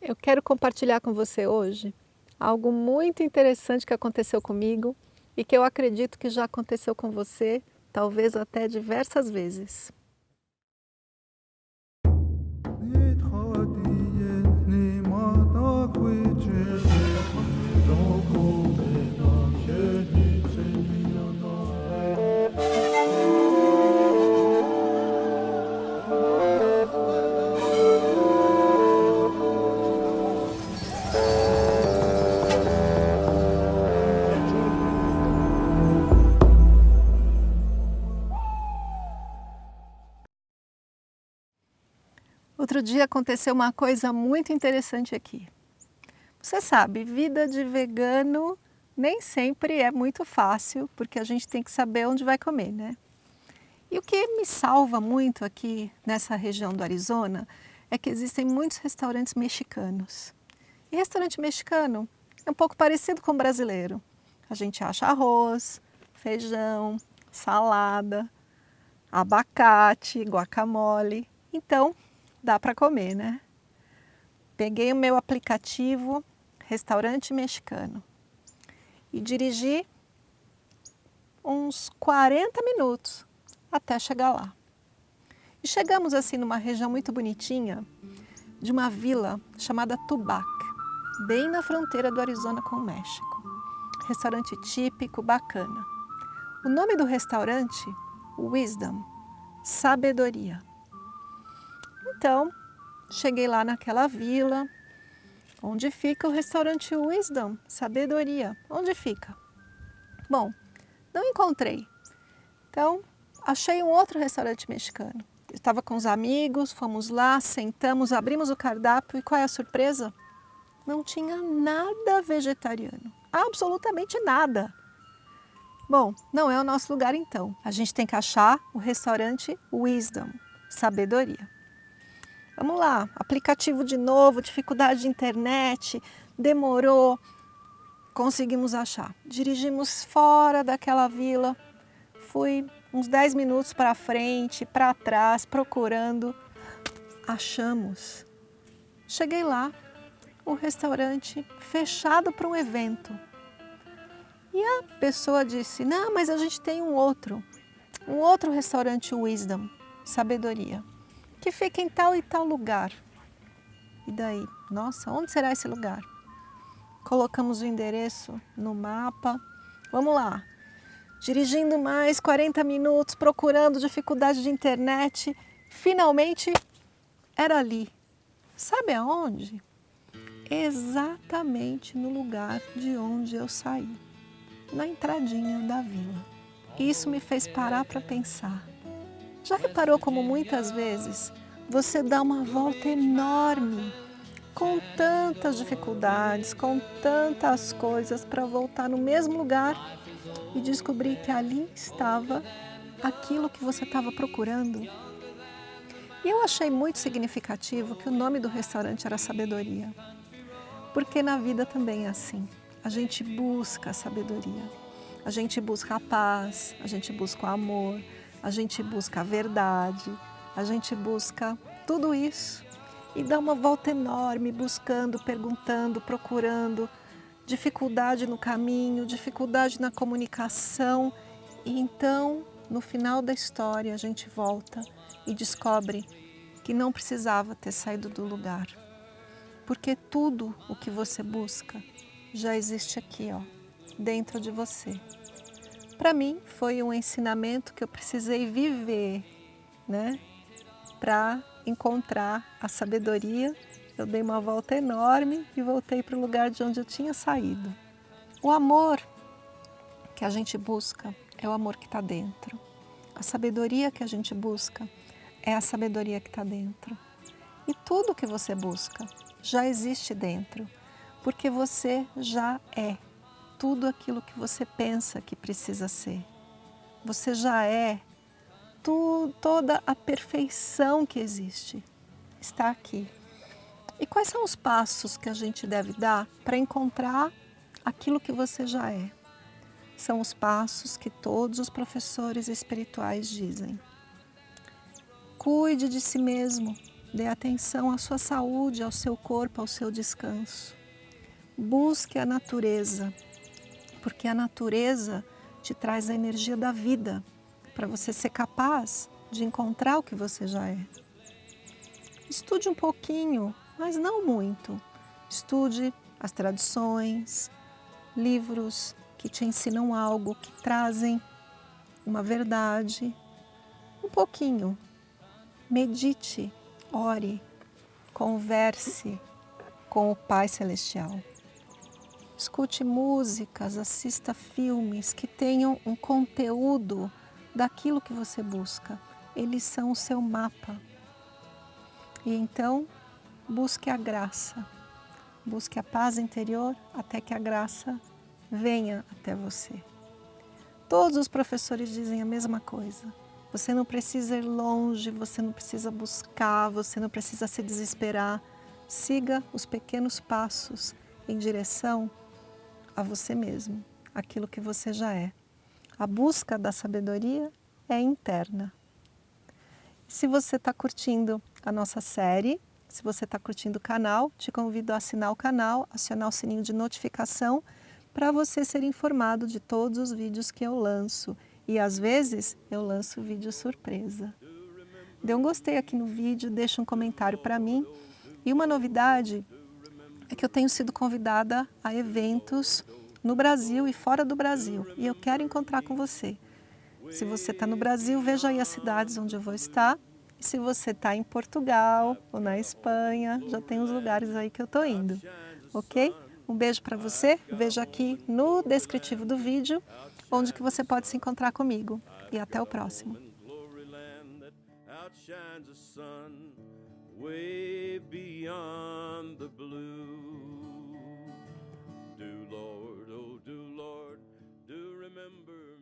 Eu quero compartilhar com você hoje algo muito interessante que aconteceu comigo e que eu acredito que já aconteceu com você, talvez até diversas vezes. Outro dia aconteceu uma coisa muito interessante aqui. Você sabe, vida de vegano nem sempre é muito fácil, porque a gente tem que saber onde vai comer, né? E o que me salva muito aqui nessa região do Arizona é que existem muitos restaurantes mexicanos. E restaurante mexicano é um pouco parecido com o brasileiro. A gente acha arroz, feijão, salada, abacate, guacamole. Então, dá para comer, né? Peguei o meu aplicativo Restaurante Mexicano e dirigi uns 40 minutos até chegar lá. E chegamos assim numa região muito bonitinha de uma vila chamada Tubac, bem na fronteira do Arizona com o México. Restaurante típico, bacana. O nome do restaurante, Wisdom, Sabedoria. Então, cheguei lá naquela vila, onde fica o restaurante Wisdom, Sabedoria. Onde fica? Bom, não encontrei. Então, achei um outro restaurante mexicano. Estava com os amigos, fomos lá, sentamos, abrimos o cardápio e qual é a surpresa? Não tinha nada vegetariano, absolutamente nada. Bom, não é o nosso lugar então. A gente tem que achar o restaurante Wisdom, Sabedoria. Vamos lá, aplicativo de novo, dificuldade de internet, demorou, conseguimos achar. Dirigimos fora daquela vila, fui uns 10 minutos para frente, para trás, procurando, achamos. Cheguei lá, o restaurante fechado para um evento. E a pessoa disse, não, mas a gente tem um outro, um outro restaurante Wisdom, Sabedoria que fica em tal e tal lugar. E daí? Nossa, onde será esse lugar? Colocamos o endereço no mapa. Vamos lá. Dirigindo mais 40 minutos, procurando dificuldade de internet. Finalmente, era ali. Sabe aonde? Exatamente no lugar de onde eu saí. Na entradinha da vila. Isso me fez parar para pensar. Já reparou como muitas vezes você dá uma volta enorme, com tantas dificuldades, com tantas coisas para voltar no mesmo lugar e descobrir que ali estava aquilo que você estava procurando? E eu achei muito significativo que o nome do restaurante era Sabedoria, porque na vida também é assim. A gente busca a sabedoria, a gente busca a paz, a gente busca o amor, a gente busca a verdade, a gente busca tudo isso e dá uma volta enorme buscando, perguntando, procurando, dificuldade no caminho, dificuldade na comunicação e então no final da história a gente volta e descobre que não precisava ter saído do lugar, porque tudo o que você busca já existe aqui, ó, dentro de você. Para mim, foi um ensinamento que eu precisei viver, né? Para encontrar a sabedoria, eu dei uma volta enorme e voltei para o lugar de onde eu tinha saído. O amor que a gente busca é o amor que está dentro. A sabedoria que a gente busca é a sabedoria que está dentro. E tudo que você busca já existe dentro, porque você já é tudo aquilo que você pensa que precisa ser. Você já é tu, toda a perfeição que existe. Está aqui. E quais são os passos que a gente deve dar para encontrar aquilo que você já é? São os passos que todos os professores espirituais dizem. Cuide de si mesmo, Dê atenção à sua saúde, ao seu corpo, ao seu descanso. Busque a natureza, porque a natureza te traz a energia da vida, para você ser capaz de encontrar o que você já é. Estude um pouquinho, mas não muito. Estude as tradições, livros que te ensinam algo, que trazem uma verdade. Um pouquinho. Medite, ore, converse com o Pai Celestial. Escute músicas, assista filmes que tenham um conteúdo daquilo que você busca. Eles são o seu mapa. E então, busque a graça. Busque a paz interior até que a graça venha até você. Todos os professores dizem a mesma coisa. Você não precisa ir longe, você não precisa buscar, você não precisa se desesperar. Siga os pequenos passos em direção a você mesmo, aquilo que você já é. A busca da sabedoria é interna. Se você está curtindo a nossa série, se você está curtindo o canal, te convido a assinar o canal, acionar o sininho de notificação para você ser informado de todos os vídeos que eu lanço. E às vezes eu lanço vídeo surpresa. Dê um gostei aqui no vídeo, deixa um comentário para mim. E uma novidade é que eu tenho sido convidada a eventos no Brasil e fora do Brasil. E eu quero encontrar com você. Se você está no Brasil, veja aí as cidades onde eu vou estar e se você está em Portugal ou na Espanha, já tem os lugares aí que eu estou indo, ok? Um beijo para você, veja aqui no descritivo do vídeo onde que você pode se encontrar comigo. E até o próximo. way beyond the blue. Do, Lord, oh, do, Lord, do remember